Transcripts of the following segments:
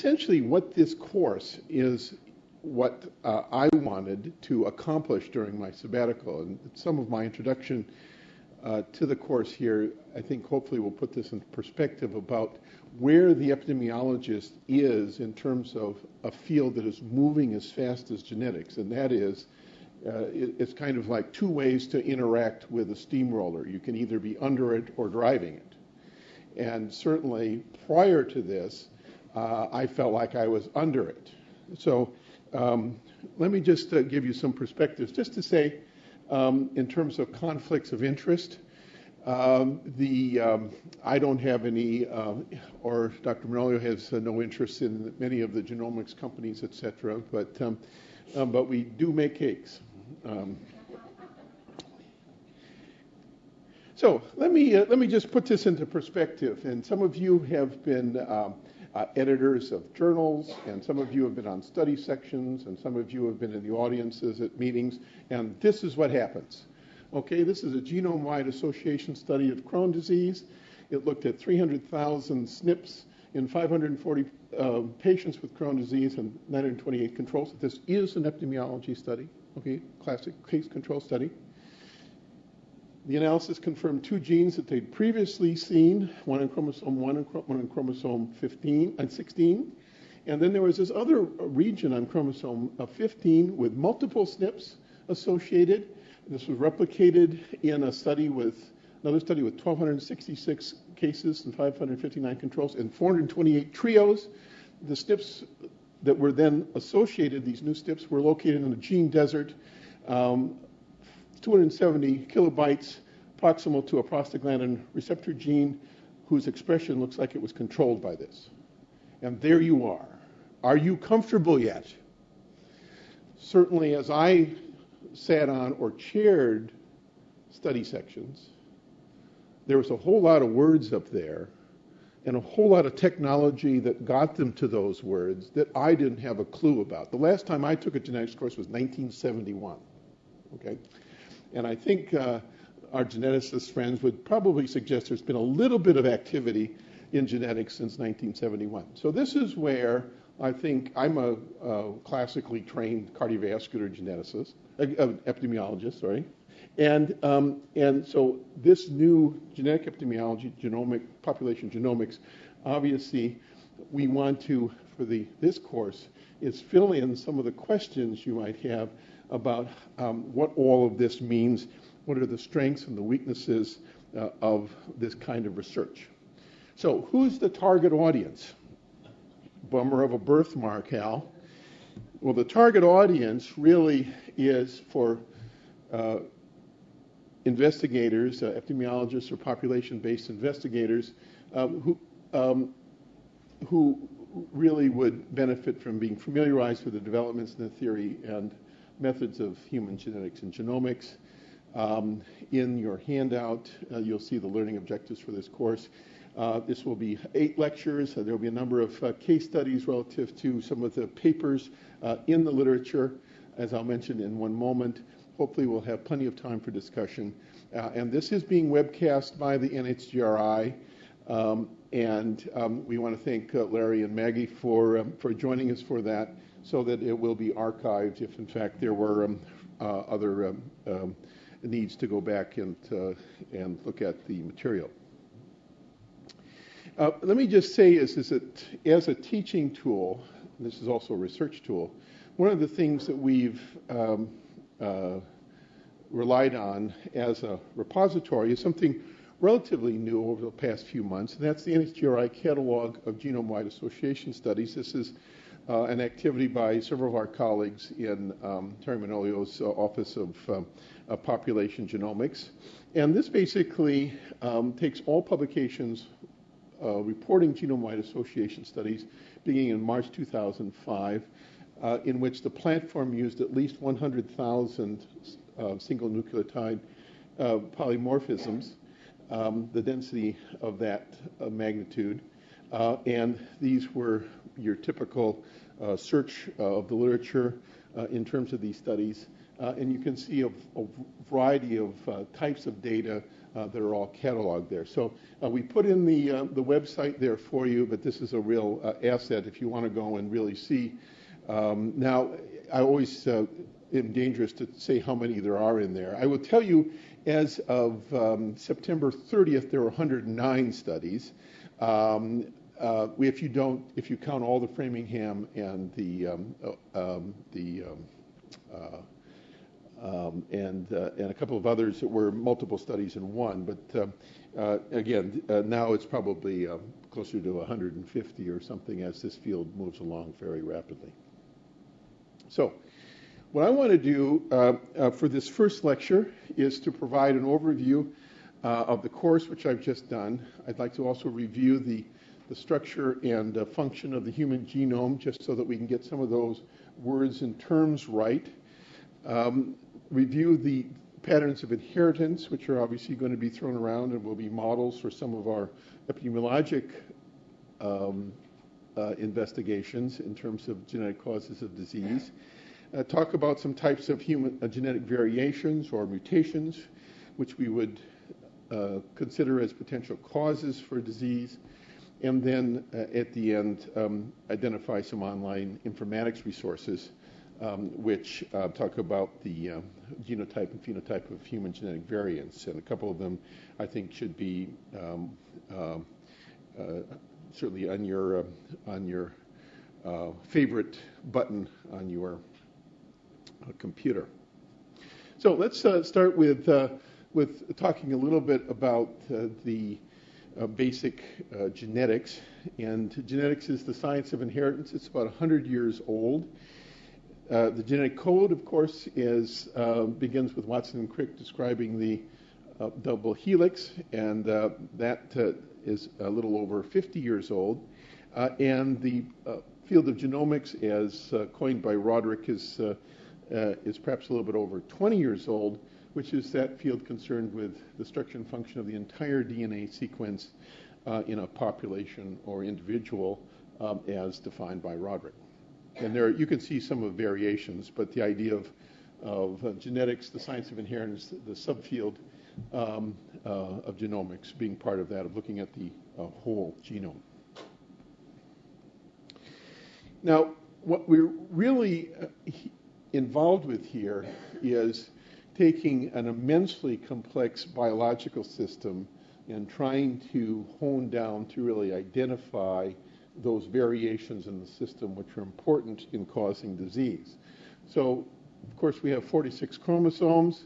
essentially what this course is what uh, I wanted to accomplish during my sabbatical. And some of my introduction uh, to the course here, I think hopefully will put this in perspective about where the epidemiologist is in terms of a field that is moving as fast as genetics, and that is uh, it, it's kind of like two ways to interact with a steamroller. You can either be under it or driving it. And certainly prior to this, uh, I felt like I was under it. So um, let me just uh, give you some perspectives, just to say, um, in terms of conflicts of interest, um, the um, I don't have any, uh, or Dr. Manolio has uh, no interest in many of the genomics companies, et cetera, but, um, um, but we do make cakes. So let me, uh, let me just put this into perspective. And some of you have been uh, editors of journals, and some of you have been on study sections, and some of you have been in the audiences at meetings, and this is what happens. Okay, this is a genome-wide association study of Crohn disease. It looked at 300,000 SNPs in 540 uh, patients with Crohn disease and 928 controls. This is an epidemiology study, okay, classic case control study. The analysis confirmed two genes that they'd previously seen, one in chromosome 1 and one in chromosome 15 and 16. And then there was this other region on chromosome uh, 15 with multiple SNPs associated. This was replicated in a study with another study with 1,266 cases and 559 controls and 428 trios. The SNPs that were then associated, these new SNPs, were located in a gene desert. Um, 270 kilobytes proximal to a prostaglandin receptor gene whose expression looks like it was controlled by this. And there you are. Are you comfortable yet? Certainly, as I sat on or chaired study sections, there was a whole lot of words up there and a whole lot of technology that got them to those words that I didn't have a clue about. The last time I took a genetics course was 1971. Okay? And I think uh, our geneticist friends would probably suggest there's been a little bit of activity in genetics since 1971. So this is where I think I'm a, a classically trained cardiovascular geneticist, uh, uh, epidemiologist, sorry. And, um, and so this new genetic epidemiology, genomic population genomics, obviously we want to, for the, this course, is fill in some of the questions you might have about um, what all of this means, what are the strengths and the weaknesses uh, of this kind of research. So, who's the target audience? Bummer of a birthmark, Hal. Well, the target audience really is for uh, investigators, uh, epidemiologists, or population-based investigators um, who um, who really would benefit from being familiarized with the developments in the theory and methods of human genetics and genomics. Um, in your handout, uh, you'll see the learning objectives for this course. Uh, this will be eight lectures. Uh, there will be a number of uh, case studies relative to some of the papers uh, in the literature, as I'll mention in one moment. Hopefully, we'll have plenty of time for discussion. Uh, and this is being webcast by the NHGRI. Um, and um, we want to thank Larry and Maggie for, um, for joining us for that so that it will be archived if, in fact, there were um, uh, other um, um, needs to go back and, uh, and look at the material. Uh, let me just say is, is that as a teaching tool, this is also a research tool, one of the things that we've um, uh, relied on as a repository is something relatively new over the past few months, and that's the NHGRI Catalog of Genome-Wide Association Studies. This is uh, an activity by several of our colleagues in um, Teri Manolio's uh, Office of um, uh, Population Genomics. And this basically um, takes all publications uh, reporting genome-wide association studies beginning in March 2005, uh, in which the platform used at least 100,000 uh, single nucleotide polymorphisms, um, the density of that magnitude. and these were your typical uh, search uh, of the literature uh, in terms of these studies. and you can see a, a variety of types of data uh, that are all cataloged there. So uh, we put in the, uh, the website there for you, but this is a real uh, asset if you want to go and really see. Um, now, I always uh, am dangerous to say how many there are in there. I will tell you, as of um, September 30th, there were 109 studies. Um, uh, if you don't, if you count all the Framingham and the um, um the um, uh, um, and, uh, and a couple of others that were multiple studies in one. But uh, uh, again, uh, now it's probably uh, closer to 150 or something as this field moves along very rapidly. So, what I want to do uh, for this first lecture is to provide an overview of the course which I've just done. I'd like to also review the, the structure and function of the human genome just so that we can get some of those words and terms right. Um, review the patterns of inheritance, which are obviously going to be thrown around and will be models for some of our epidemiologic um, uh, investigations in terms of genetic causes of disease. Uh, talk about some types of human uh, genetic variations or mutations, which we would uh, consider as potential causes for disease. And then uh, at the end, um, identify some online informatics resources um, which uh, talk about the uh, genotype and phenotype of human genetic variants. And a couple of them, I think, should be um, um uh, certainly on your uh, on your uh, favorite button on your computer. So let's start with with talking a little bit about the basic genetics. And genetics is the science of inheritance. It's about 100 years old. Uh, the genetic code, of course, is, uh, begins with Watson and Crick describing the uh, double helix, and uh, that uh, is a little over 50 years old. and the field of genomics, as coined by Roderick, is, is perhaps a little bit over 20 years old, which is that field concerned with the structure and function of the entire DNA sequence in a population or individual um, as defined by Roderick. And there, you can see some of variations, but the idea of, of uh, genetics, the science of inheritance, the subfield um, uh, of genomics being part of that, of looking at the uh, whole genome. Now, what we're really uh, involved with here is taking an immensely complex biological system and trying to hone down to really identify those variations in the system which are important in causing disease. So, of course, we have 46 chromosomes.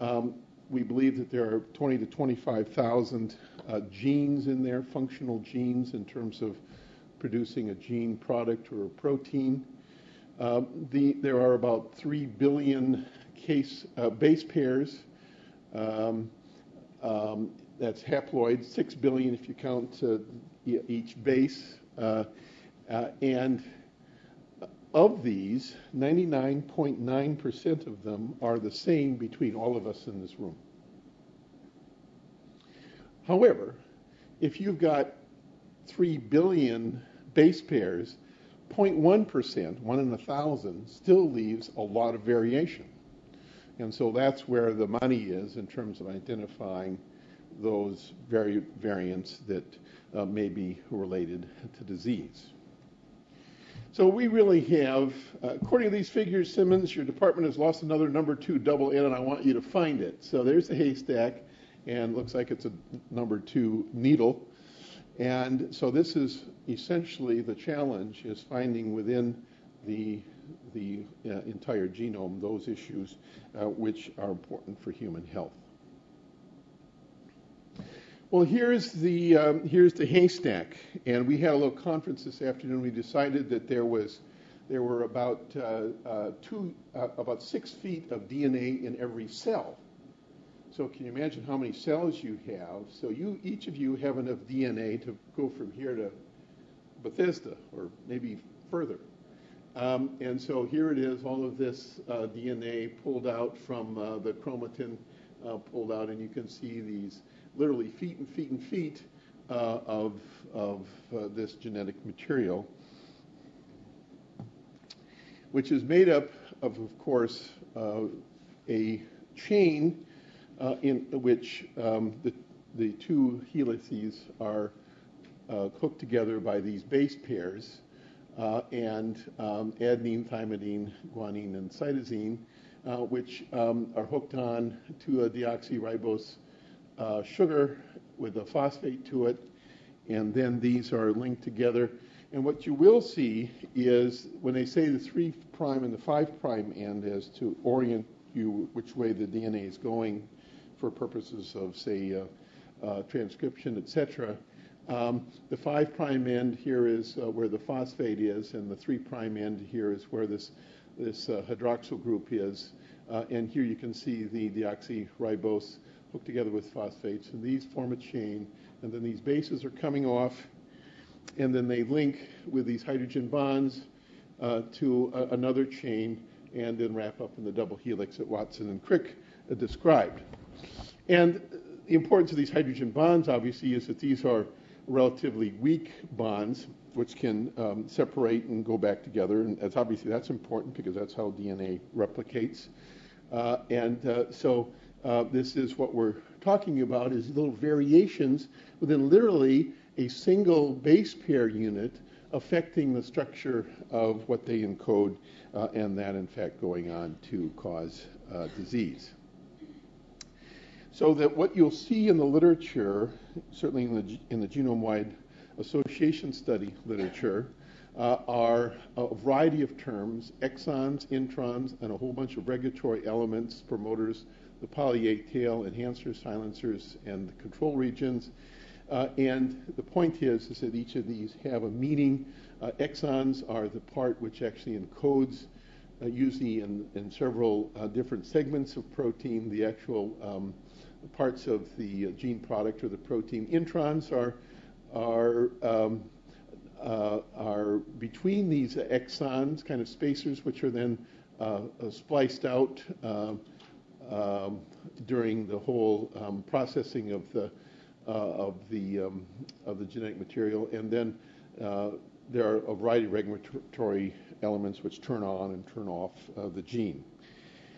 Um, we believe that there are 20 to 25,000 uh, genes in there, functional genes in terms of producing a gene product or a protein. Uh, the, there are about 3 billion case, uh, base pairs. Um, um, that's haploid, 6 billion if you count uh, each base. Uh, uh, and of these, 99.9% of them are the same between all of us in this room. However, if you've got 3 billion base pairs, 0.1%, one in a thousand, still leaves a lot of variation. And so that's where the money is in terms of identifying those vari- variants that uh, may be related to disease. So we really have, uh, according to these figures, Simmons, your department has lost another number two double N, and I want you to find it. So there's the haystack, and looks like it's a number two needle. And so this is essentially the challenge is finding within the the uh, entire genome those issues uh, which are important for human health. Well, here's the um, here's the haystack, and we had a little conference this afternoon. We decided that there was there were about uh, uh, two uh, about six feet of DNA in every cell. So can you imagine how many cells you have? So you each of you have enough DNA to go from here to Bethesda, or maybe further. Um, and so here it is, all of this uh, DNA pulled out from uh, the chromatin, uh, pulled out, and you can see these literally feet and feet and feet uh, of, of uh, this genetic material, which is made up of, of course, a chain in which um, the, the two helices are hooked together by these base pairs, and um, adenine, thymidine, guanine, and cytosine, uh, which um, are hooked on to a deoxyribose uh, sugar with a phosphate to it, and then these are linked together. And what you will see is when they say the 3' and the 5' end as to orient you which way the DNA is going for purposes of, say, uh, uh, transcription, etc. Um, the 5' end here is uh, where the phosphate is, and the 3' end here is where this, this uh, hydroxyl group is. Uh, and here you can see the deoxyribose hooked together with phosphates, and these form a chain, and then these bases are coming off, and then they link with these hydrogen bonds uh, to a, another chain, and then wrap up in the double helix that Watson and Crick uh, described. And the importance of these hydrogen bonds, obviously, is that these are relatively weak bonds, which can um, separate and go back together. And that's obviously that's important because that's how DNA replicates. Uh, and uh, so uh, this is what we're talking about is little variations within literally a single base pair unit affecting the structure of what they encode uh, and that in fact going on to cause uh, disease. So that what you'll see in the literature, certainly in the, in the genome-wide association study literature, uh, are a variety of terms, exons, introns, and a whole bunch of regulatory elements, promoters, the poly A tail, enhancers, silencers, and the control regions. Uh, and the point is, is that each of these have a meaning. Uh, exons are the part which actually encodes, uh, usually in, in several uh, different segments of protein, the actual um, parts of the uh, gene product or the protein. Introns are, are, um, uh, are between these exons, kind of spacers, which are then spliced out um, during the whole um, processing of the uh, of the um, of the genetic material, and then uh, there are a variety of regulatory elements which turn on and turn off uh, the gene.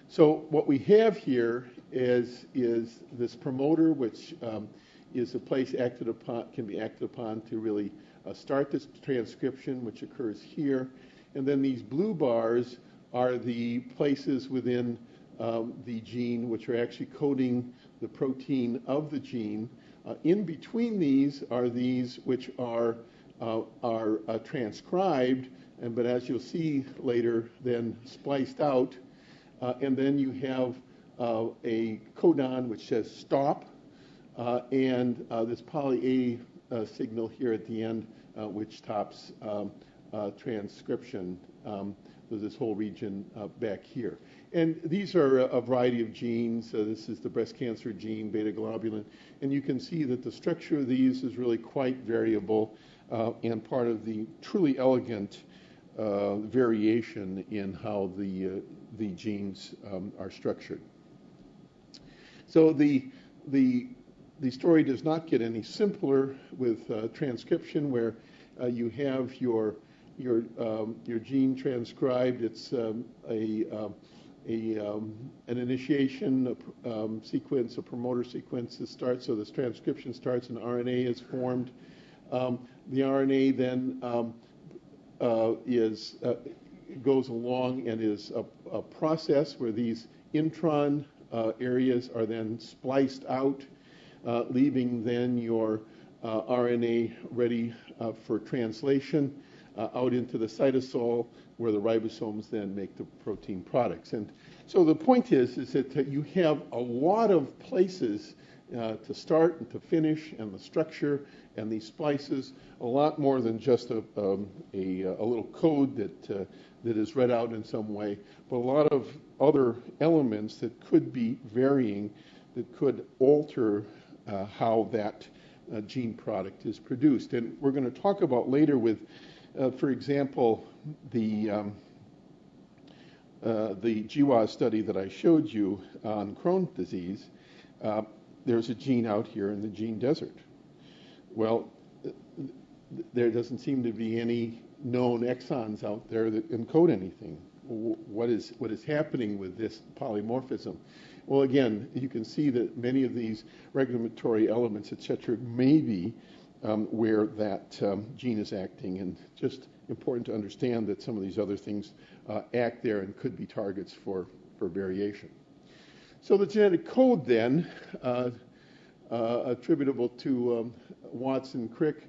So what we have here is is this promoter, which um, is a place acted upon can be acted upon to really uh, start this transcription, which occurs here, and then these blue bars are the places within um, the gene, which are actually coding the protein of the gene. Uh, in between these are these which are, uh, are uh, transcribed, and, but as you'll see later, then spliced out. Uh, and then you have a codon which says stop, uh, and this poly A signal here at the end, which stops um, transcription. Um, this whole region back here. And these are a variety of genes. Uh, this is the breast cancer gene, beta globulin. And you can see that the structure of these is really quite variable uh, and part of the truly elegant uh, variation in how the, uh, the genes um, are structured. So the, the, the story does not get any simpler with uh, transcription, where uh, you have your, your, um, your gene transcribed. It's um, a a, um, an initiation a, um, sequence, a promoter sequence that starts, so this transcription starts, and RNA is formed. Um, the RNA then um, uh, is uh, goes along and is a, a, process where these intron areas are then spliced out, uh, leaving then your uh, RNA ready uh, for translation out into the cytosol where the ribosomes then make the protein products. And so the point is, is that you have a lot of places uh, to start and to finish, and the structure and these splices, a lot more than just a, um, a, a, little code that, uh, that is read out in some way, but a lot of other elements that could be varying, that could alter uh, how that uh, gene product is produced. And we're going to talk about later with, uh, for example, the um, uh, the GWAS study that I showed you on Crohn's disease, uh, there's a gene out here in the gene desert. Well, there doesn't seem to be any known exons out there that encode anything. What is, what is happening with this polymorphism? Well, again, you can see that many of these regulatory elements, et cetera, may be um, where that um, gene is acting, and just important to understand that some of these other things uh, act there and could be targets for, for variation. So the genetic code then, uh, uh, attributable to um, Watson Crick,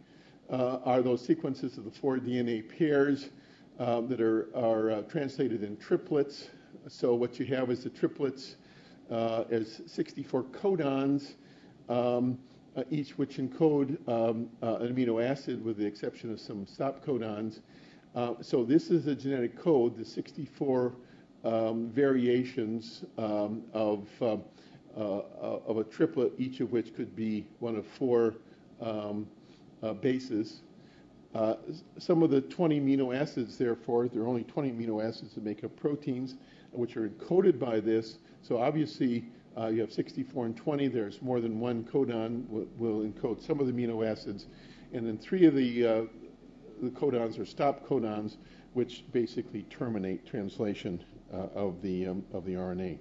uh, are those sequences of the four DNA pairs um, that are, are uh, translated in triplets. So what you have is the triplets uh, as 64 codons, um, uh, each which encode um, uh, an amino acid with the exception of some stop codons. Uh, so this is a genetic code, the 64 um, variations um, of, uh, of a triplet, each of which could be one of four um, bases. Uh, some of the 20 amino acids, therefore, there are only 20 amino acids that make up proteins, which are encoded by this. So obviously, uh, you have 64 and 20. There's more than one codon will, will encode some of the amino acids, and then three of the uh, the codons are stop codons, which basically terminate translation uh, of the um, of the RNA.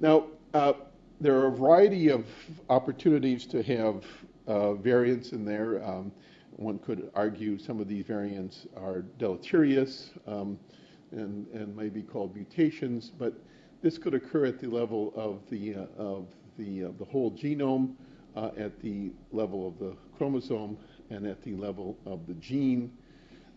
Now, uh, there are a variety of opportunities to have uh, variants in there. Um, one could argue some of these variants are deleterious um, and, and may be called mutations, but this could occur at the level of the, uh, of the, uh, the whole genome, uh, at the level of the chromosome, and at the level of the gene.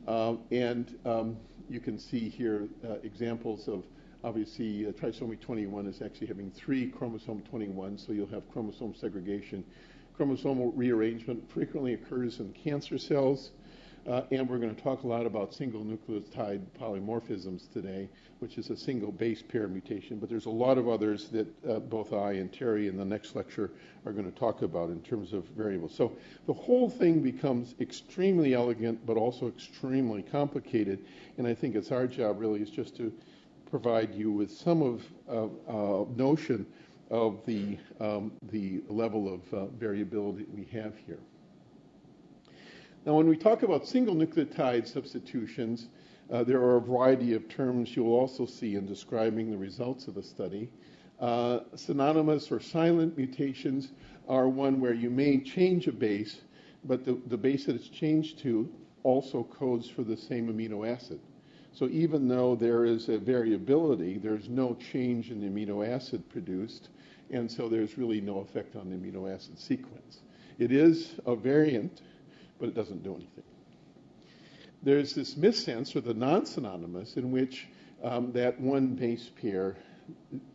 Uh, and um, you can see here uh, examples of obviously trisomy 21 is actually having three chromosome 21, so you'll have chromosome segregation chromosomal rearrangement frequently occurs in cancer cells. Uh, and we're going to talk a lot about single nucleotide polymorphisms today, which is a single base pair mutation. But there's a lot of others that uh, both I and Teri in the next lecture are going to talk about in terms of variables. So the whole thing becomes extremely elegant, but also extremely complicated. And I think it's our job really is just to provide you with some of uh, notion of the, um, the level of uh, variability we have here. Now, when we talk about single nucleotide substitutions, uh, there are a variety of terms you'll also see in describing the results of a study. Uh, synonymous or silent mutations are one where you may change a base, but the, the base that it's changed to also codes for the same amino acid. So even though there is a variability, there's no change in the amino acid produced, and so there's really no effect on the amino acid sequence. It is a variant, but it doesn't do anything. There's this missense, or the non-synonymous, in which um, that one base pair,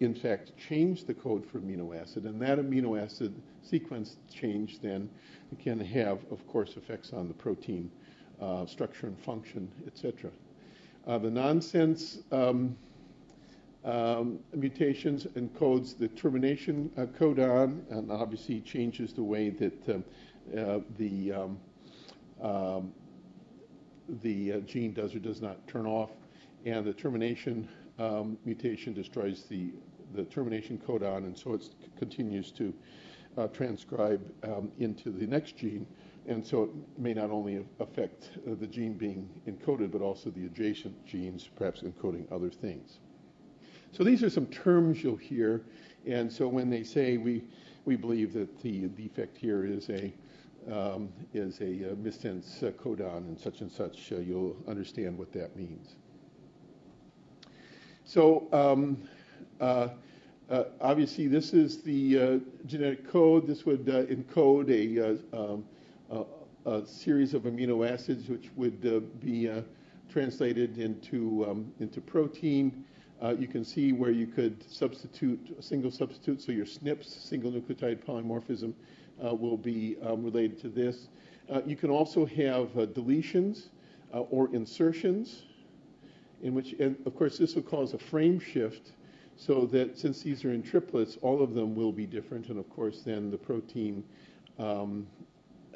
in fact, changed the code for amino acid, and that amino acid sequence change then can have, of course, effects on the protein uh, structure and function, etc. Uh, the nonsense um, um, mutations encodes the termination uh, codon and obviously changes the way that um, uh, the um, um the uh, gene does or does not turn off, and the termination um, mutation destroys the the termination codon, and so it continues to uh, transcribe um, into the next gene, and so it may not only affect uh, the gene being encoded, but also the adjacent genes, perhaps encoding other things. So these are some terms you'll hear. And so when they say we, we believe that the defect here is a, um, is a uh, missense uh, codon and such and such, uh, you'll understand what that means. So um, uh, uh, obviously this is the genetic code. This would encode a, um, a, series of amino acids which would be translated into, um, into protein. Uh, you can see where you could substitute a single substitute, so your SNPs, single nucleotide polymorphism, will be um, related to this. Uh, you can also have uh, deletions uh, or insertions, in which, and of course, this will cause a frame shift, so that since these are in triplets, all of them will be different, and of course, then the protein um,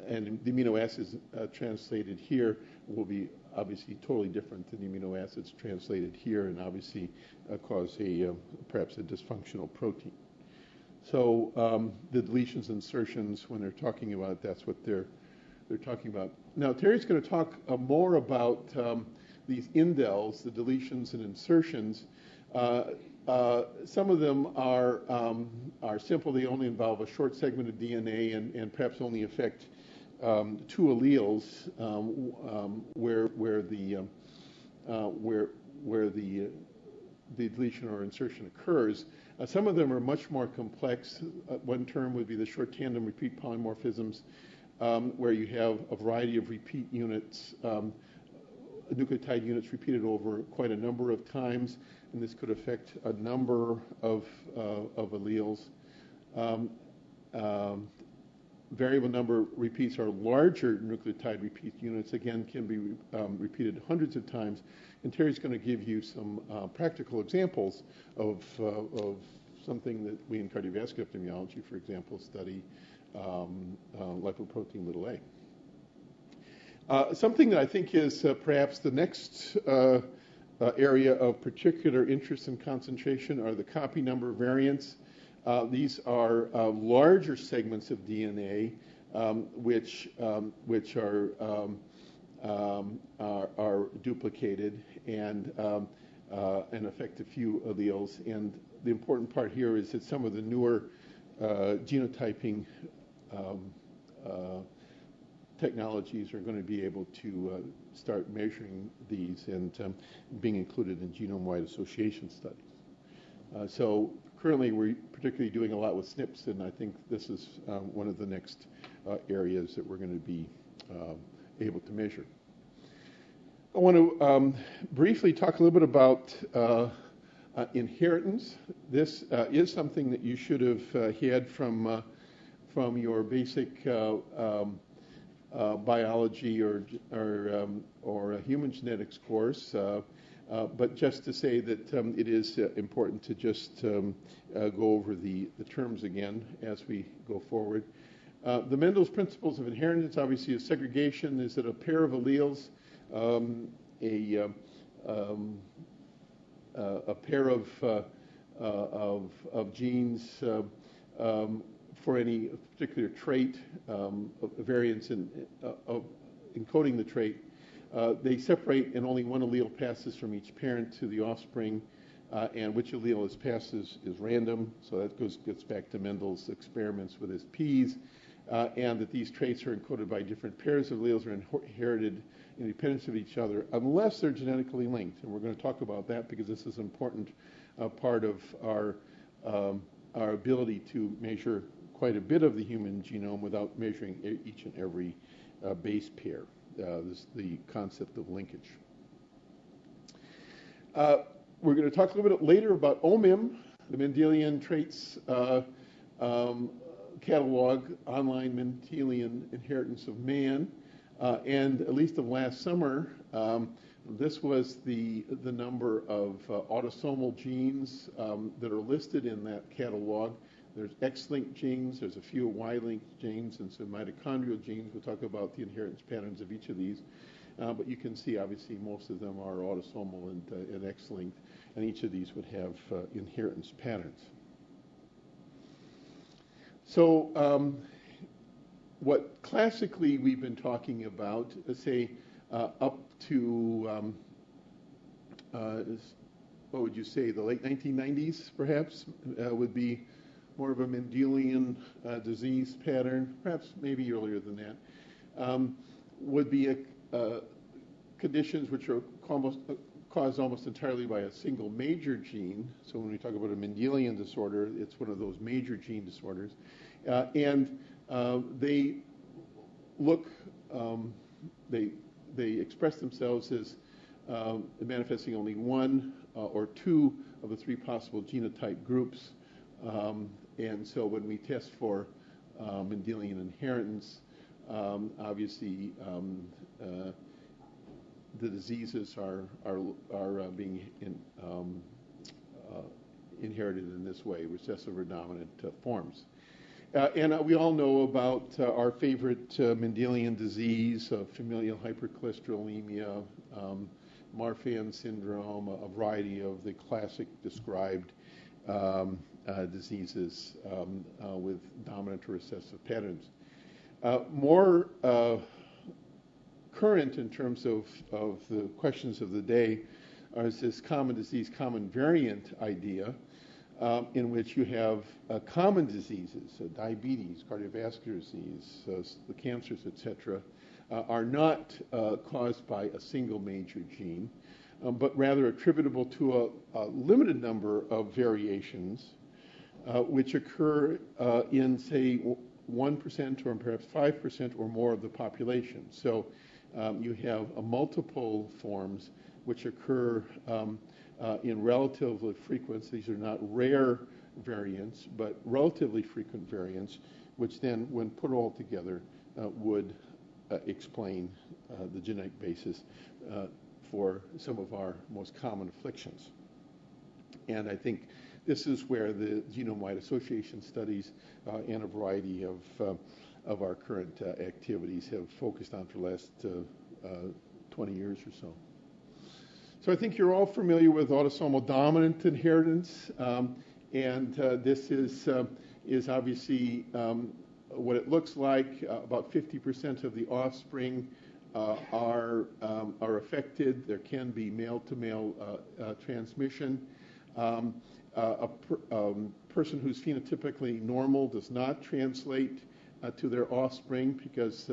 and the amino acids uh, translated here will be obviously totally different than the amino acids translated here and obviously uh, cause a uh, perhaps a dysfunctional protein. So um, the deletions insertions, when they're talking about it, that's what they're they're talking about. Now Teri's going to talk uh, more about um, these indels, the deletions and insertions. Uh, uh, some of them are, um, are simple. They only involve a short segment of DNA and, and perhaps only affect um, two alleles um, um where, where the, uh, where, where the, the deletion or insertion occurs. Uh, some of them are much more complex. Uh, one term would be the short tandem repeat polymorphisms, um, where you have a variety of repeat units, um, nucleotide units repeated over quite a number of times, and this could affect a number of, uh, of alleles. Um, um variable number repeats are larger nucleotide repeat units, again, can be um, repeated hundreds of times. And Teri's going to give you some uh, practical examples of, uh, of something that we in cardiovascular epidemiology, for example, study um, uh, lipoprotein little a. Uh, something that I think is uh, perhaps the next uh, area of particular interest and concentration are the copy number variants. Uh, these are larger segments of DNA um, which, um, which are, um, um are, are, duplicated and, um, and affect a few alleles. And the important part here is that some of the newer genotyping um, uh, technologies are going to be able to uh, start measuring these and being included in genome-wide association studies. Uh, so currently we're particularly doing a lot with SNPs, and I think this is um, one of the next uh, areas that we're going to be um, able to measure. I want to um, briefly talk a little bit about uh, uh, inheritance. This is something that you should have had from from your basic uh, um, uh, biology or or, um, or a human genetics course. Uh, but just to say that um, it is uh, important to just um, uh, go over the, the terms again as we go forward. the Mendel's principles of inheritance obviously is segregation is that a pair of alleles, um, a, um, a pair of, of, of, genes um, for any particular trait, um, variants in of encoding the trait. Uh, they separate and only one allele passes from each parent to the offspring, uh, and which allele is passed is, is, random. So that goes gets back to Mendel's experiments with his peas, uh, and that these traits are encoded by different pairs of alleles are inherited independent of each other unless they're genetically linked. And we're going to talk about that because this is an important uh, part of our um, our ability to measure quite a bit of the human genome without measuring each and every uh, base pair. Uh, this the concept of linkage. Uh, we're going to talk a little bit later about OMIM, the Mendelian Traits uh, um, Catalog, Online Mendelian Inheritance of Man. Uh, and at least of last summer, um, this was the, the number of uh, autosomal genes um, that are listed in that catalog. There's X-linked genes, there's a few Y-linked genes, and some mitochondrial genes. We'll talk about the inheritance patterns of each of these. Uh, but you can see, obviously, most of them are autosomal and, uh, and X-linked, and each of these would have uh, inheritance patterns. So um, what classically we've been talking about, let's say uh, up to, um, uh, what would you say, the late 1990s, perhaps, uh, would be more of a Mendelian uh, disease pattern, perhaps maybe earlier than that, um, would be a, uh, conditions which are almost, uh, caused almost entirely by a single major gene. So when we talk about a Mendelian disorder, it's one of those major gene disorders. Uh, and uh, they look, um, they, they express themselves as manifesting only one or two of the three possible genotype groups. Um, and so when we test for um, Mendelian inheritance, um, obviously um, uh, the diseases are, are, are uh, being in, um, uh, inherited in this way, recessive or dominant uh, forms. Uh, and uh, we all know about our favorite Mendelian disease, familial hypercholesterolemia, um, Marfan syndrome, a variety of the classic described um, uh, diseases um, uh, with dominant or recessive patterns. Uh, more current in terms of, of the questions of the day is this common disease, common variant idea, um, in which you have uh, common diseases, uh, diabetes, cardiovascular disease, uh, the cancers, etc., uh, are not uh, caused by a single major gene, um, but rather attributable to a, a limited number of variations uh, which occur in, say, 1% or perhaps 5% or more of the population. So um, you have multiple forms which occur um, uh, in relatively frequent, these are not rare variants, but relatively frequent variants, which then, when put all together, uh, would uh, explain uh, the genetic basis uh, for some of our most common afflictions. And I think this is where the genome-wide association studies uh, and a variety of, of our current activities have focused on for the last 20 years or so. So I think you're all familiar with autosomal dominant inheritance, um, and uh, this is uh, is obviously um, what it looks like. Uh, about 50% of the offspring uh, are um, are affected. There can be male-to-male uh, uh, transmission. Um, a per, um, person who's phenotypically normal does not translate to their offspring because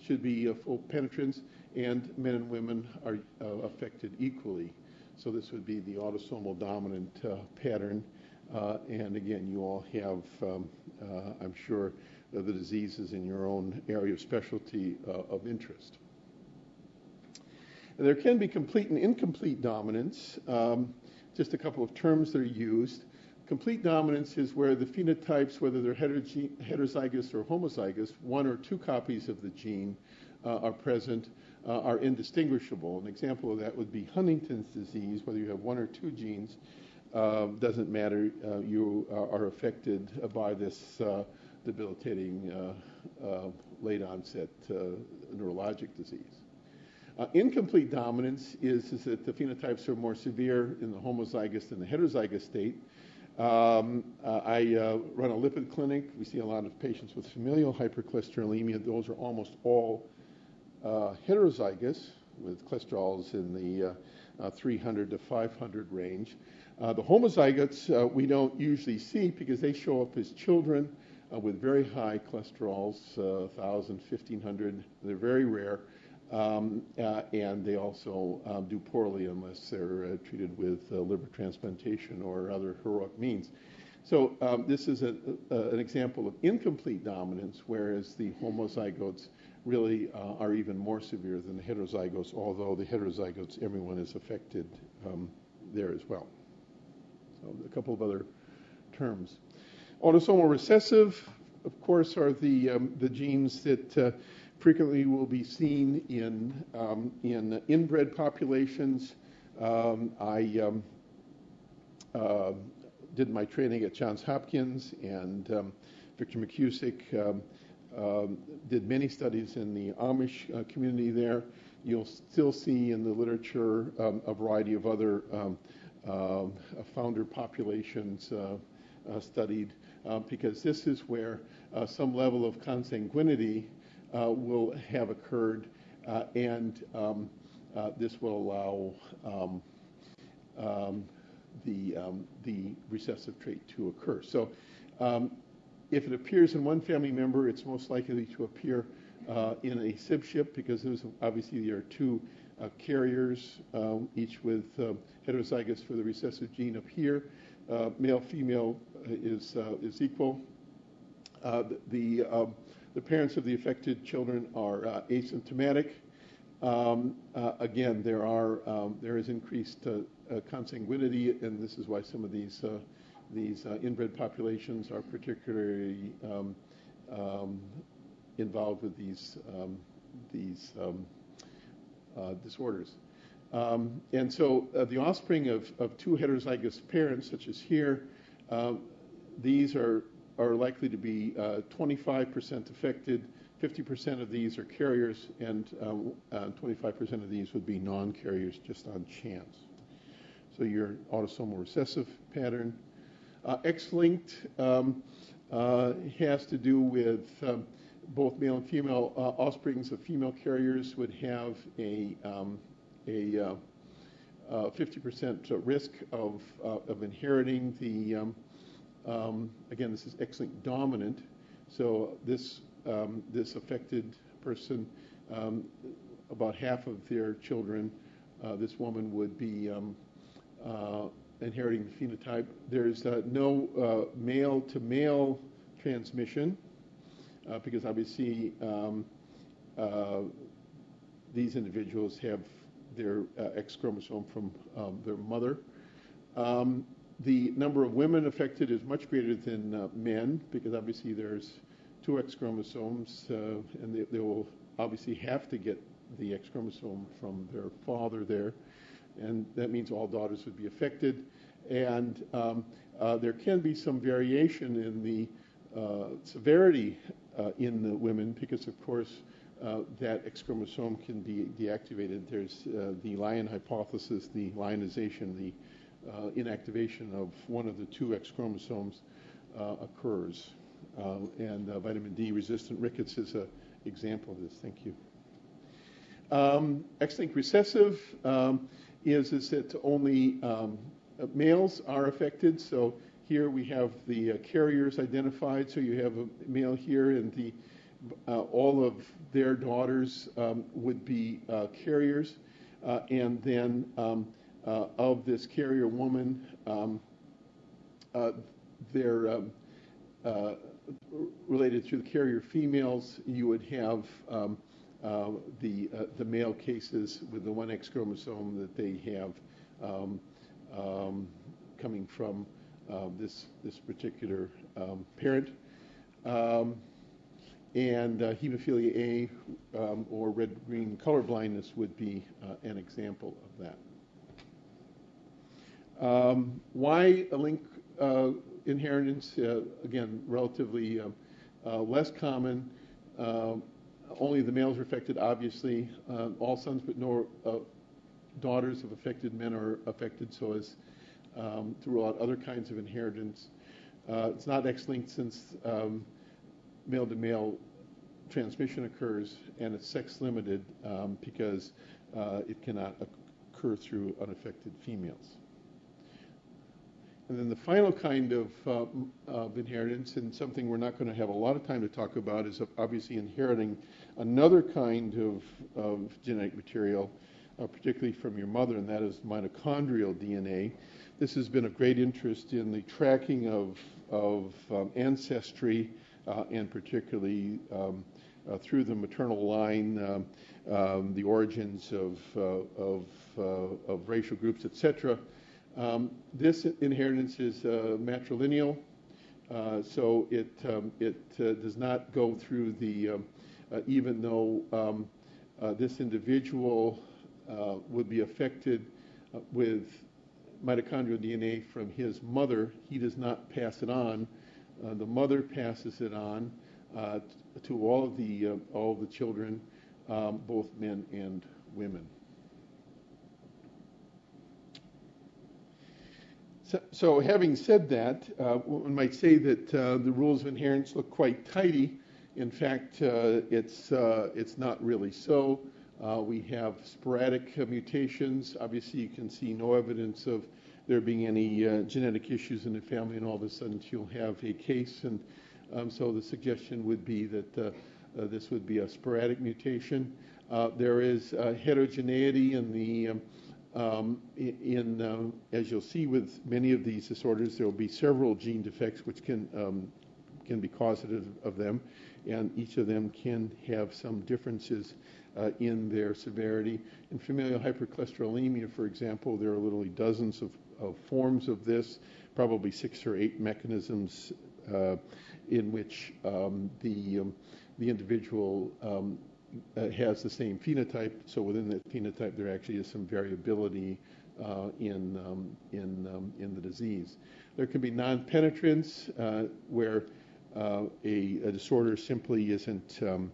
should be full penetrance and men and women are uh, affected equally. So this would be the autosomal dominant uh, pattern. Uh, and again, you all have, um, uh, I'm sure, the diseases in your own area of specialty uh, of interest. And there can be complete and incomplete dominance. Um, just a couple of terms that are used. Complete dominance is where the phenotypes, whether they're heterozygous or homozygous, one or two copies of the gene uh, are present, uh, are indistinguishable. An example of that would be Huntington's disease, whether you have one or two genes, uh, doesn't matter. Uh, you are affected by this uh, debilitating uh, late onset neurologic disease. Uh, incomplete dominance is, is, that the phenotypes are more severe in the homozygous than the heterozygous state. Um, uh, I uh, run a lipid clinic. We see a lot of patients with familial hypercholesterolemia. Those are almost all uh, heterozygous with cholesterols in the uh, uh, 300 to 500 range. the homozygotes we don't usually see because they show up as children with very high cholesterols, 1,000, 1,500. They're very rare. Um, uh, and they also um, do poorly unless they're uh, treated with uh, liver transplantation or other heroic means. So um, this is a, a, an example of incomplete dominance, whereas the homozygotes really uh, are even more severe than the heterozygotes, although the heterozygotes, everyone is affected um, there as well. So a couple of other terms. Autosomal recessive, of course, are the, um, the genes that uh, frequently will be seen in, um, in inbred populations. Um, I um, uh, did my training at Johns Hopkins, and um, Victor McKusick um, did many studies in the Amish uh, community there. You'll still see in the literature a variety of other uh, founder populations uh, uh studied because this is where some level of consanguinity will have occurred and um, this will allow um, um, the, the recessive trait to occur. So if it appears in one family member, it's most likely to appear uh, in a sibship because there's obviously there are two uh, carriers, um, each with uh, heterozygous for the recessive gene up here. Uh, male female is uh, is equal. Uh, the um, the parents of the affected children are asymptomatic. Um, again, there are um, there is increased consanguinity, and this is why some of these these uh, inbred populations are particularly um, um, involved with these um, these um, uh, disorders. Um, and so uh, the offspring of, of two heterozygous parents, such as here, um, these are, are likely to be 25% uh, affected. 50% of these are carriers, and 25% of these would be non-carriers just on chance. So your autosomal recessive pattern uh, X-linked um, uh, has to do with um, both male and female uh, offsprings of female carriers would have a, um, a uh, 50% risk of, uh, of inheriting the, um, again, this is X-linked dominant. So this, um, this affected person, um, about half of their children, uh, this woman would be um, uh, inheriting the phenotype. There's uh, no male to male transmission because obviously um, these individuals have their X chromosome from um, their mother. Um, the number of women affected is much greater than uh, men because obviously there's two X chromosomes uh, and they, they, will obviously have to get the X chromosome from their father there. And that means all daughters would be affected. And um, uh, there can be some variation in the uh, severity uh, in the women because, of course, uh, that X chromosome can be deactivated. There's the Lyon hypothesis, the lyonization, the uh, inactivation of one of the two X chromosomes uh, occurs. Uh, and vitamin D resistant rickets is an example of this. Thank you. Um, X-linked recessive um, is, is that only um, males are affected. So here we have the uh, carriers identified. So you have a male here, and the uh, all of their daughters um, would be uh, carriers. and then um, uh, of this carrier woman. Um, uh, they're um, uh, related to the carrier females. You would have um, the the male cases with the one X chromosome that they have um, um, coming from this this particular um, parent. and uh, hemophilia A um, or red-green color blindness would be uh, an example of that. Um, why a link uh, inheritance? Uh, again, relatively uh, uh less common. Um, only the males are affected, obviously. Uh, all sons but no uh, daughters of affected men are affected, so as um, to rule out other kinds of inheritance. it's not X-linked since um, male-to-male transmission occurs, and it's sex-limited um, because it cannot occur through unaffected females. And then the final kind of, uh, of inheritance, and something we're not going to have a lot of time to talk about, is obviously inheriting another kind of, of genetic material, uh, particularly from your mother, and that is mitochondrial DNA. This has been of great interest in the tracking of, of um, ancestry, uh, and particularly um, uh, through the maternal line, um, um the origins of, uh, of, uh, of racial groups, etc. Um, this inheritance is uh, matrilineal, uh, so it, um, it uh, does not go through the, um, uh, even though um, uh, this individual uh, would be affected with mitochondrial DNA from his mother, he does not pass it on. the mother passes it on to all of the, all of the children, um, both men and women. So, so, having said that, uh, one might say that uh, the rules of inheritance look quite tidy. In fact, uh, it's, uh, it's not really so. Uh, we have sporadic mutations. Obviously, you can see no evidence of there being any uh, genetic issues in the family, and all of a sudden you'll have a case. And um, so the suggestion would be that this would be a sporadic mutation. there is heterogeneity in the um, um, in, um, as you'll see with many of these disorders, there will be several gene defects which can um, can be causative of them, and each of them can have some differences uh, in their severity. In familial hypercholesterolemia, for example, there are literally dozens of, of forms of this, probably six or eight mechanisms uh, in which um, the um, the individual um, uh, has the same phenotype. So within that phenotype, there actually is some variability uh, in um, in um, in the disease. There can be non-penetrance uh, where uh, a, a, disorder simply isn't um,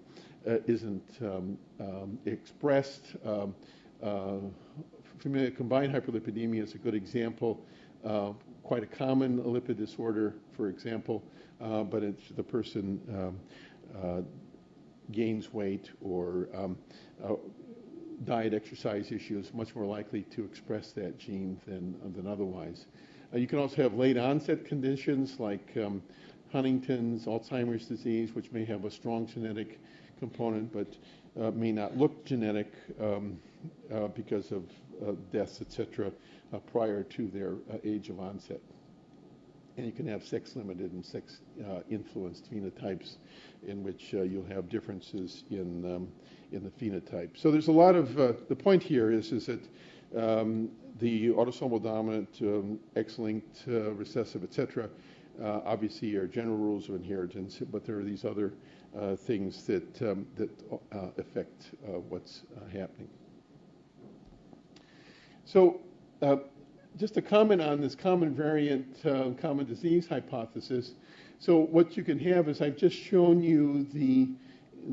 uh, isn't um, um, expressed. Um, uh, familial combined hyperlipidemia is a good example. quite a common lipid disorder, for example, but it's the person gains weight or um, uh, diet exercise issues, much more likely to express that gene than, than otherwise. Uh, you can also have late onset conditions like um, Huntington's, Alzheimer's disease, which may have a strong genetic component but uh, may not look genetic um, uh, because of uh, deaths, etc., uh, prior to their age of onset. And you can have sex-limited and sex-influenced phenotypes in which you'll have differences in um, in the phenotype. So there's a lot of the point here is is that um, the autosomal dominant, um, X-linked, recessive, etc. Uh, obviously are general rules of inheritance, but there are these other uh, things that um, that uh, affect what's happening. So, just a comment on this common variant, common disease hypothesis. So, what you can have is I've just shown you the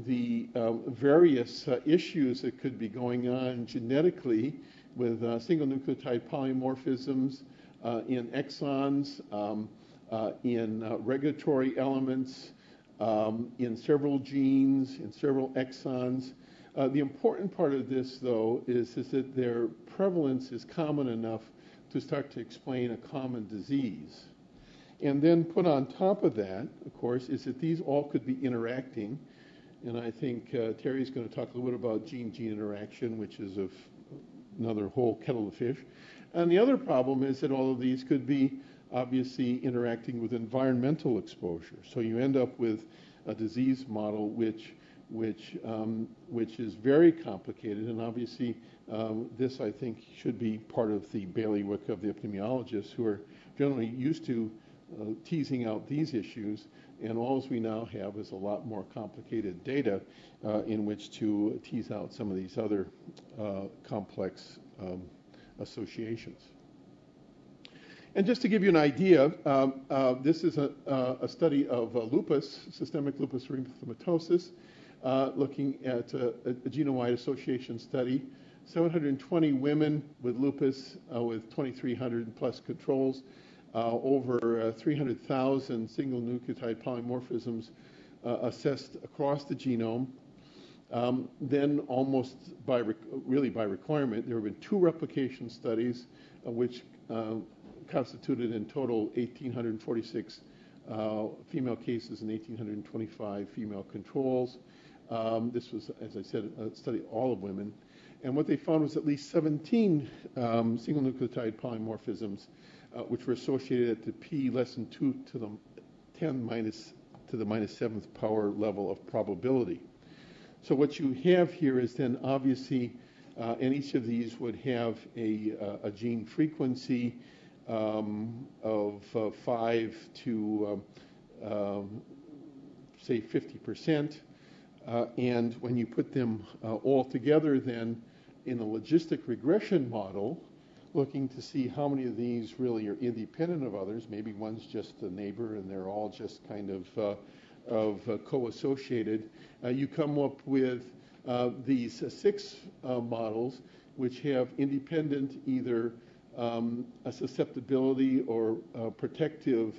the um, various uh, issues that could be going on genetically with uh, single nucleotide polymorphisms uh, in exons, um, uh, in uh, regulatory elements, um, in several genes, in several exons. Uh, the important part of this, though, is, is that their prevalence is common enough to start to explain a common disease. And then put on top of that, of course, is that these all could be interacting. And I think uh, Teri's going to talk a little bit about gene-gene interaction, which is of another whole kettle of fish. And the other problem is that all of these could be obviously interacting with environmental exposure. So you end up with a disease model which which um, which is very complicated, and obviously um, this I think should be part of the bailiwick of the epidemiologists who are generally used to uh, teasing out these issues. And all we now have is a lot more complicated data uh, in which to tease out some of these other uh, complex um, associations. And just to give you an idea, um, uh, this is a, uh, a study of uh, lupus, systemic lupus erythematosus, looking at a, a genome-wide association study. 720 women with lupus uh, with 2,300 plus controls, uh, over 300,000 single nucleotide polymorphisms assessed across the genome. Um, then, almost by really by requirement, there have been two replication studies, which constituted in total 1,846 uh, female cases and 1,825 female controls. Um, this was, as I said, a study all of women. And what they found was at least 17 um, single nucleotide polymorphisms, uh, which were associated at the p less than 2 to the 10 minus to the minus seventh power level of probability. So what you have here is then obviously, uh, and each of these would have a, uh, a gene frequency um, of uh, 5 to, um, um say, 50%. Uh, and when you put them uh, all together, then in a logistic regression model, looking to see how many of these really are independent of others. Maybe one's just a neighbor and they're all just kind of, uh, of uh, co-associated. Uh, you come up with uh, these six models which have independent either um, a susceptibility or protective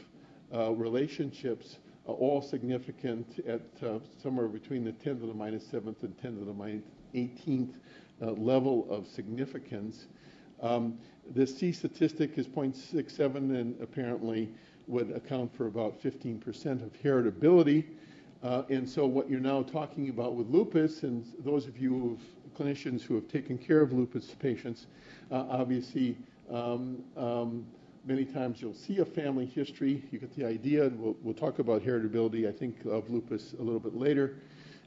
relationships all significant at uh, somewhere between the 10 to the minus 7th and 10 to the minus 18th uh, level of significance. Um, the C statistic is 0.67 and apparently would account for about 15% of heritability. Uh, and so what you're now talking about with lupus, and those of you who clinicians who have taken care of lupus patients, obviously um, um, many times you'll see a family history. You get the idea, and we'll, we'll talk about heritability, I think, of lupus a little bit later.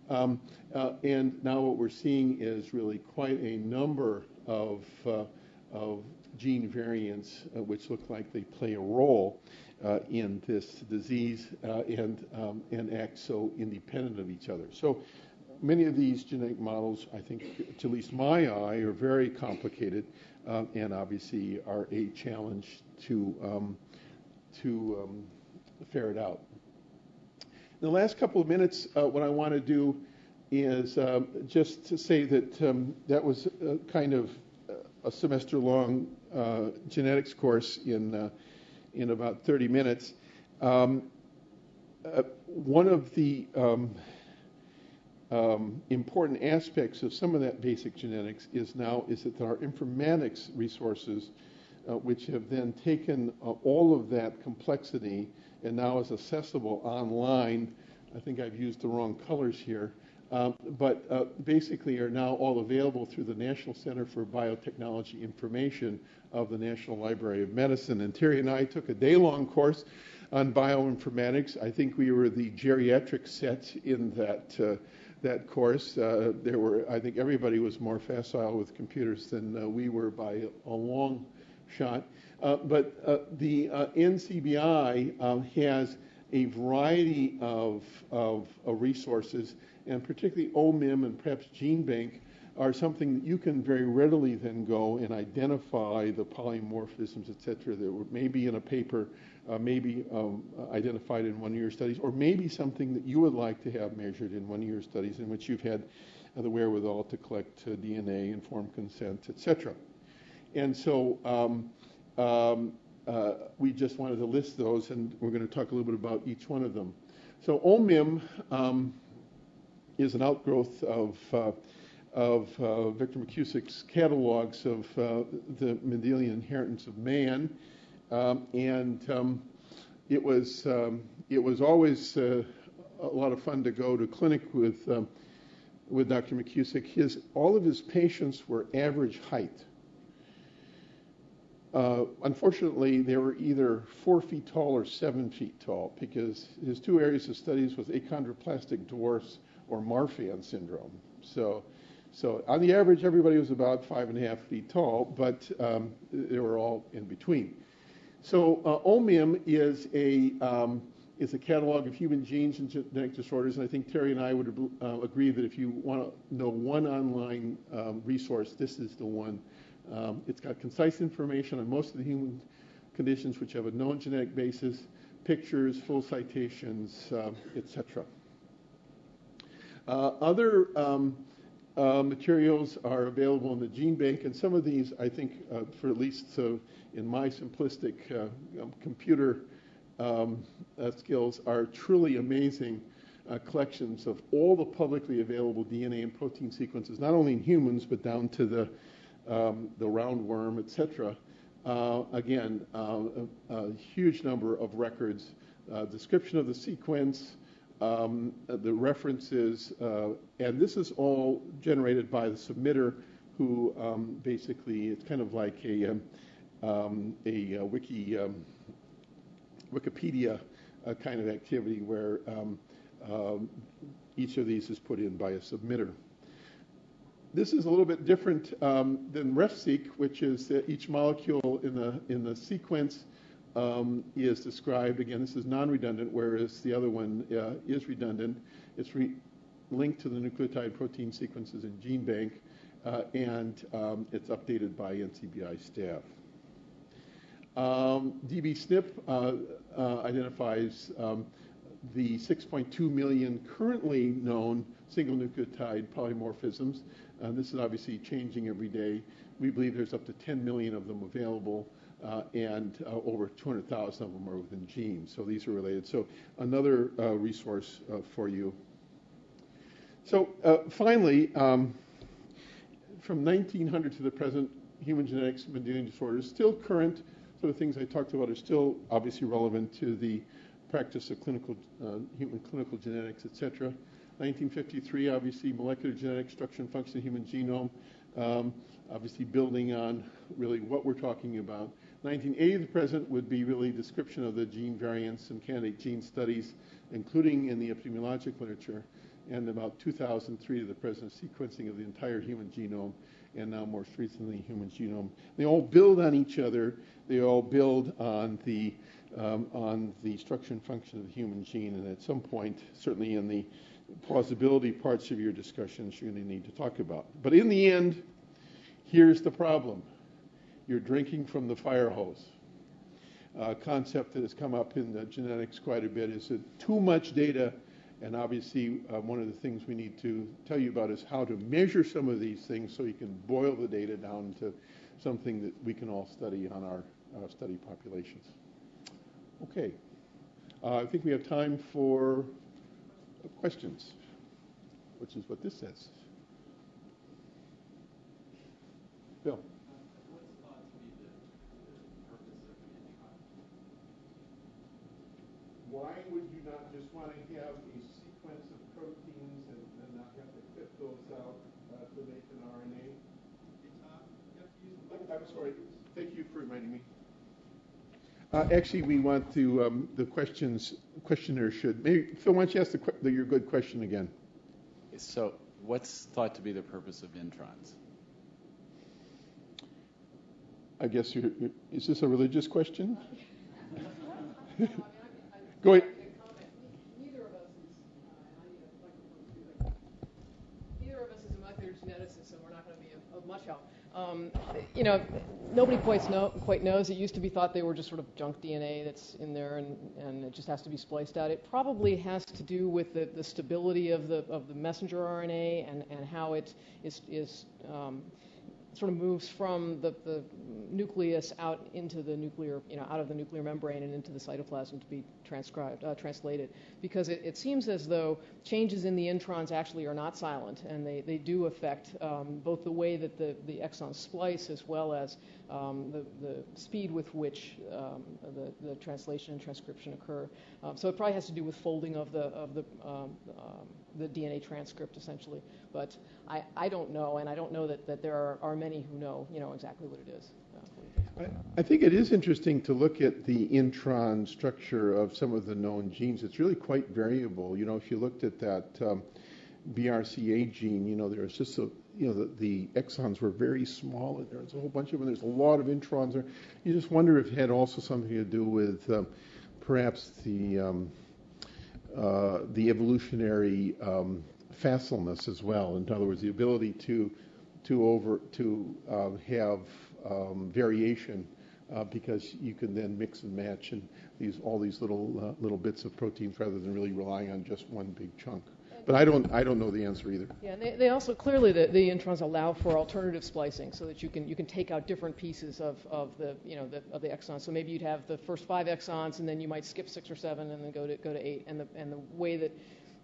Um, uh, and now what we're seeing is really quite a number of, uh, of gene variants uh, which look like they play a role uh, in this disease uh, and, um, and act so independent of each other. So many of these genetic models, I think, to at least my eye, are very complicated uh, and obviously are a challenge to um, to um, ferret out. In the last couple of minutes, uh, what I want to do is uh, just to say that um, that was kind of a semester-long uh, genetics course in uh, in about 30 minutes. Um, uh, one of the um, um, important aspects of some of that basic genetics is now is that are informatics resources uh, which have then taken uh, all of that complexity and now is accessible online. I think I've used the wrong colors here, um, but uh, basically are now all available through the National Center for Biotechnology Information of the National Library of Medicine. And Teri and I took a day-long course on bioinformatics. I think we were the geriatric set in that uh, that course. Uh, there were, I think, everybody was more facile with computers than uh, we were by a long shot. Uh, but uh, the uh, NCBI um, has a variety of, of, resources, and particularly OMIM and perhaps GeneBank are something that you can very readily then go and identify the polymorphisms, et cetera, that may be in a paper, uh, maybe um, identified in one of your studies, or maybe something that you would like to have measured in one of your studies in which you've had uh, the wherewithal to collect uh, DNA, informed consent, et cetera. And so um, um, uh, we just wanted to list those, and we're going to talk a little bit about each one of them. So OMIM um, is an outgrowth of, uh, of uh, Victor McKusick's catalogs of uh, the Mendelian inheritance of man, um, and um, it was um, it was always uh, a lot of fun to go to clinic with with Dr. McKusick. His all of his patients were average height. Uh, unfortunately, they were either four feet tall or seven feet tall because his two areas of studies was achondroplastic dwarfs or Marfan syndrome. So, so on the average, everybody was about five and a half feet tall, but um, they were all in between. So uh, OMIM is a um, is a catalog of human genes and genetic disorders, and I think Teri and I would uh, agree that if you want to know one online um, resource, this is the one um, it's got concise information on most of the human conditions which have a known genetic basis, pictures, full citations, uh, etc. Uh, other um, uh, materials are available in the gene bank, and some of these, I think, uh, for at least in my simplistic uh, um, computer um, uh, skills, are truly amazing collections of all the publicly available DNA and protein sequences, not only in humans, but down to the um, the roundworm, etc. Uh, again, uh, a, a, huge number of records, uh, description of the sequence, um, the references, uh, and this is all generated by the submitter who um, basically, it's kind of like a, um, um a, a wiki, um, Wikipedia uh, kind of activity where each of these is put in by a submitter. This is a little bit different um, than RefSeq, which is that each molecule in the, in the sequence um, is described. Again, this is non-redundant, whereas the other one uh, is redundant. It's re linked to the nucleotide protein sequences in GeneBank, uh, and um, it's updated by NCBI staff. Um, DBSNP uh, uh, identifies um, the 6.2 million currently known single nucleotide polymorphisms uh, this is obviously changing every day. We believe there's up to 10 million of them available, uh, and uh, over 200,000 of them are within genes. So these are related. So another uh, resource uh, for you. So uh, finally, um, from 1900 to the present, human genetics, and Mendelian disorders, still current. So the things I talked about are still obviously relevant to the practice of clinical, human clinical genetics, et cetera. 1953, obviously, molecular genetic structure and function of the human genome, um, obviously building on really what we're talking about. 1980 to the present would be really description of the gene variants and candidate gene studies, including in the epidemiologic literature, and about 2003 to the present sequencing of the entire human genome, and now most recently human genome. They all build on each other. They all build on the um, on the structure and function of the human gene, and at some point, certainly in the plausibility parts of your discussions you're going to need to talk about. But in the end, here's the problem you're drinking from the fire hose. A concept that has come up in the genetics quite a bit is that too much data, and obviously uh, one of the things we need to tell you about is how to measure some of these things so you can boil the data down to something that we can all study on our uh, study populations. Okay. Uh, I think we have time for questions. which is what this says. Bill. Why would you not just want to have a sequence of proteins and, and not have to clip those out uh, to make an RNA? I'm sorry. Thank you for reminding me. Uh, actually, we want to, um, the questions, questioner should, maybe, Phil, why don't you ask the, the, your good question again? So, what's thought to be the purpose of introns? I guess you're, is this a religious question? Go ahead. Neither of us is, uh, and I need a microphone too. Neither of us is a geneticist, so we're not going to be of, of much help. Um, you know, nobody quite, know, quite knows. It used to be thought they were just sort of junk DNA that's in there and, and it just has to be spliced out. It probably has to do with the, the stability of the, of the messenger RNA and, and how it is, is um, sort of moves from the, the nucleus out into the nuclear, you know, out of the nuclear membrane and into the cytoplasm to be transcribed, uh, translated. Because it, it, seems as though changes in the introns actually are not silent, and they, they do affect um, both the way that the, the exons splice as well as um, the, the speed with which um, the, the translation and transcription occur. Um, so it probably has to do with folding of the, of the, um, um, the DNA transcript, essentially. But I, I don't know, and I don't know that, that there are, are many who know, you know exactly what it is. I, I think it is interesting to look at the intron structure of some of the known genes. It's really quite variable. You know, if you looked at that um, BRCA gene, you know, there's just a, you know, the, the, exons were very small, and there's a whole bunch of them. There's a lot of introns there. You just wonder if it had also something to do with um, perhaps the um, uh, the evolutionary um, facileness as well. In other words, the ability to to over to uh, have um, variation uh, because you can then mix and match and these all these little uh, little bits of proteins rather than really relying on just one big chunk. But I don't I don't know the answer either. Yeah, and they, they also clearly the, the introns allow for alternative splicing so that you can you can take out different pieces of, of the you know the, of the exons. So maybe you'd have the first five exons and then you might skip six or seven and then go to go to eight. And the and the way that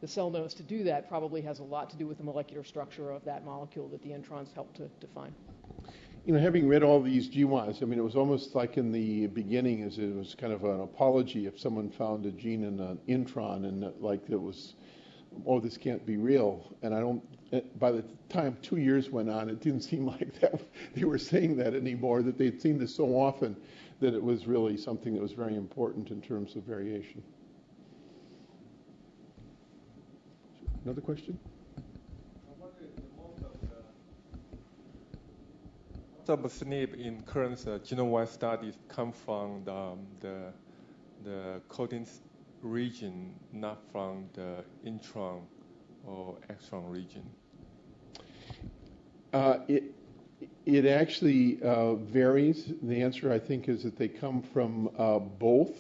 the cell knows to do that probably has a lot to do with the molecular structure of that molecule that the introns help to define you know, having read all these GWAS, I mean, it was almost like in the beginning, as it was kind of an apology if someone found a gene in an intron and like it was, oh, this can't be real. And I don't. By the time two years went on, it didn't seem like that they were saying that anymore. That they'd seen this so often that it was really something that was very important in terms of variation. Another question? of SNP in current uh, genome-wide studies come from the, um, the, the coding region, not from the intron or exon region? Uh, it, it actually uh, varies. The answer, I think, is that they come from uh, both.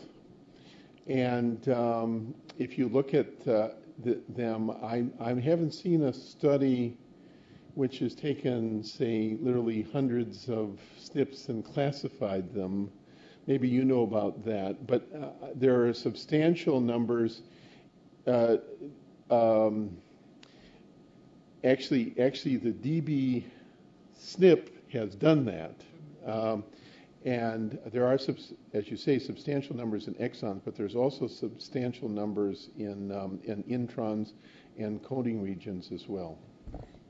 And um, if you look at uh, the, them, I, I haven't seen a study which has taken, say, literally hundreds of SNPs and classified them. Maybe you know about that, but uh, there are substantial numbers. Uh, um, actually, actually, the DB SNP has done that. Um, and there are, as you say, substantial numbers in exons, but there's also substantial numbers in, um, in introns and coding regions as well.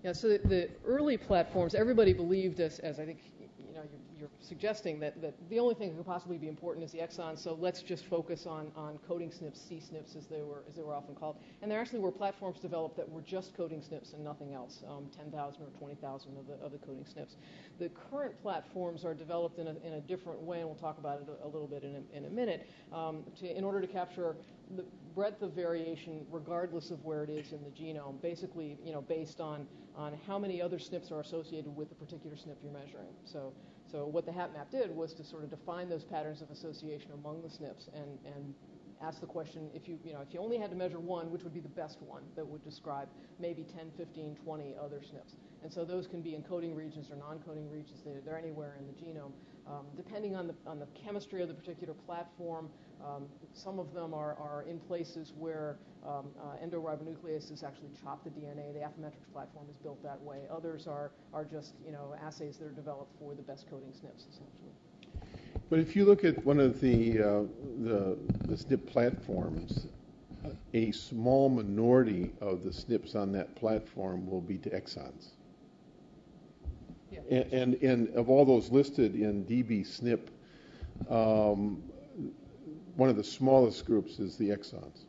Yeah, so the, the early platforms, everybody believed, as, as I think you're, suggesting, that, that the only thing that could possibly be important is the exon, so let's just focus on, on coding SNPs, C SNPs as they, were, as they were often called. And there actually were platforms developed that were just coding SNPs and nothing else, um, 10,000 or 20,000 of the, of the coding SNPs. The current platforms are developed in a, in a different way, and we'll talk about it a, a little bit in a, in a minute, um, to, in order to capture the breadth of variation regardless of where it is in the genome, basically, you know, based on, on how many other SNPs are associated with the particular SNP you're measuring. So, so what the HapMap did was to sort of define those patterns of association among the SNPs and, and ask the question, if you, you know, if you only had to measure one, which would be the best one that would describe maybe 10, 15, 20 other SNPs? And so those can be encoding regions or non-coding regions. They're, they're anywhere in the genome. Um, depending on the, on the chemistry of the particular platform, um, some of them are, are in places where um, uh, endoribonucleases actually chop the DNA. The Affymetrix platform is built that way. Others are, are just, you know, assays that are developed for the best coding SNPs, essentially. But if you look at one of the, uh, the, the SNP platforms, a small minority of the SNPs on that platform will be to exons. And, and of all those listed in DB SNP, um, one of the smallest groups is the exons.